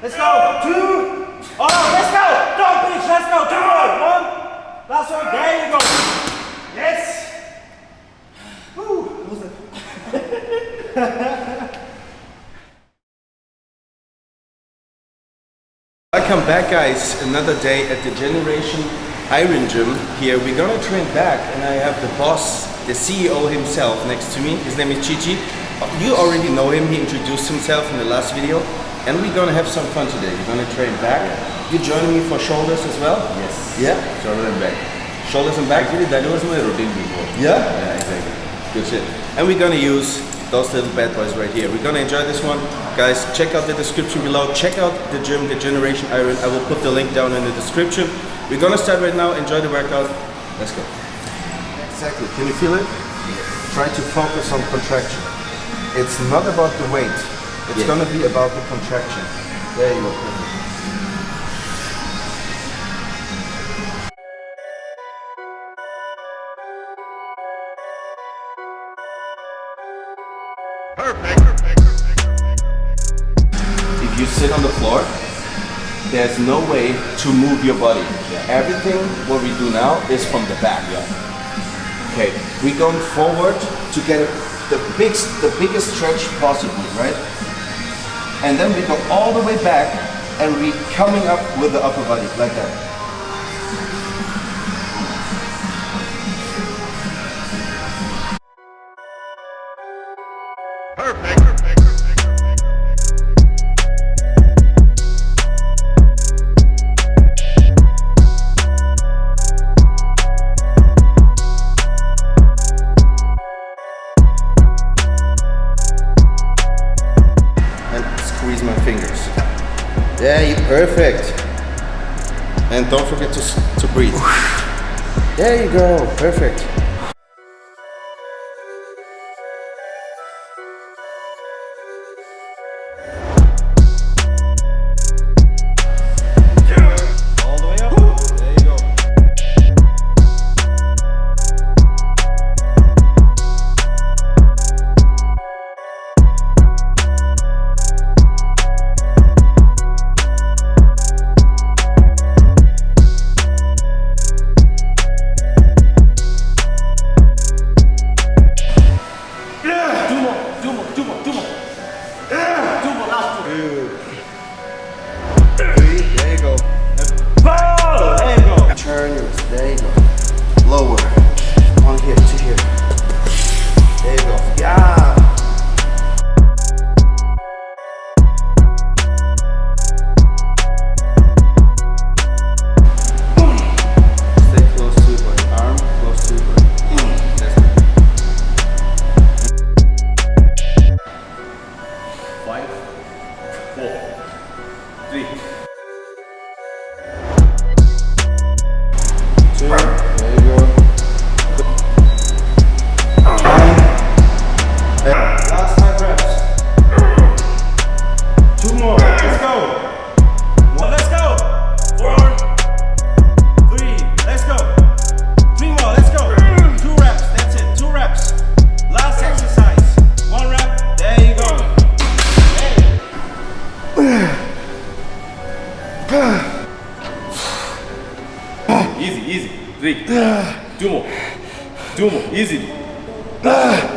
Let's go. Two. Oh, let's go. Don't bitch. Let's go. Two more. One. Last one. There you go. Yes. Woo. Was it? Welcome back guys, another day at the Generation Iron Gym here. We're gonna train back and I have the boss, the CEO himself next to me. His name is Chichi. You already know him, he introduced himself in the last video. And we're gonna have some fun today. We're gonna train back. You joining me for shoulders as well? Yes. Yeah? Shoulders and back. Shoulders and back? Actually, that was my routine before. Yeah? Yeah, exactly. Good shit. And we're gonna use those little bad boys right here. We're gonna enjoy this one. Guys, check out the description below. Check out the gym, the Generation Iron. I will put the link down in the description. We're gonna start right now. Enjoy the workout. Let's go. Exactly. Can you feel it? Yes. Try to focus on contraction. It's not about the weight. It's Yeah. gonna be about the contraction. There you go. Perfect. If you sit on the floor, there's no way to move your body. Everything what we do now is from the back. Okay, we're going forward to get the big, the biggest stretch possible, right? And then we go all the way back and we coming up with the upper body like that. Yeah, you're perfect. And don't forget to, to breathe. There you go, perfect. Easy. Three. Two more. Two more. Easy. Ah.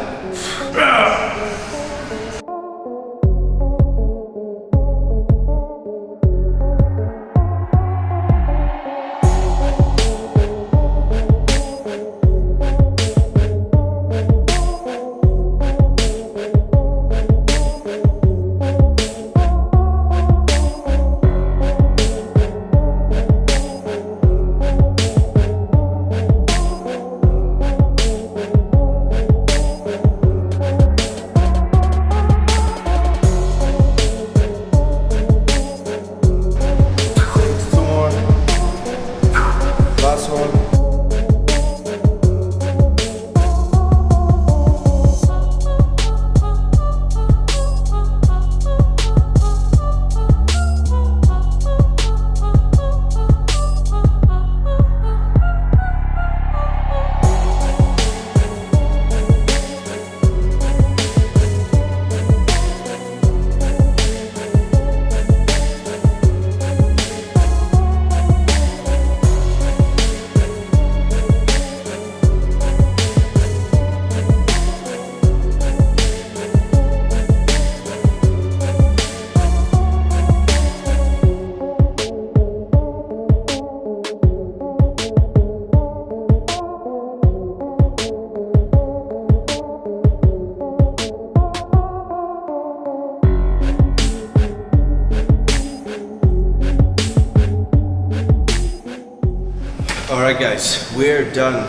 Alright guys, we're done.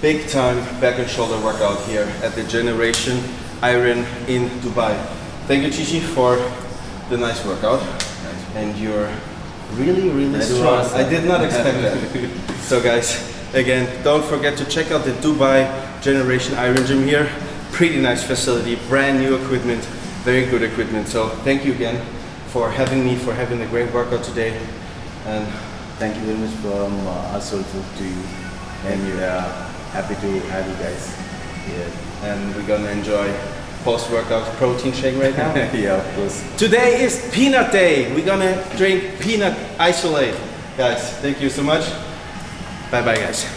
Big time back and shoulder workout here at the Generation Iron in Dubai. Thank you Chichi for the nice workout. And you're really, really strong. I did not expect that. so guys, again, don't forget to check out the Dubai Generation Iron Gym here. Pretty nice facility, brand new equipment, very good equipment. So thank you again for having me, for having a great workout today. And Thank you very much from uh, us also to you, and we are happy to have you guys here. and we're gonna enjoy post-workout protein shake right now. yeah, of course. Today is peanut day. We're gonna drink peanut isolate. Guys, thank you so much. Bye bye guys.